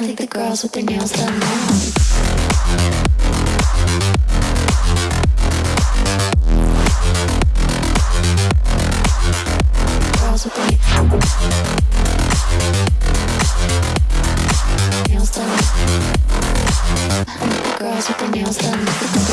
I think the girls with their nails done now. girls with their nails done.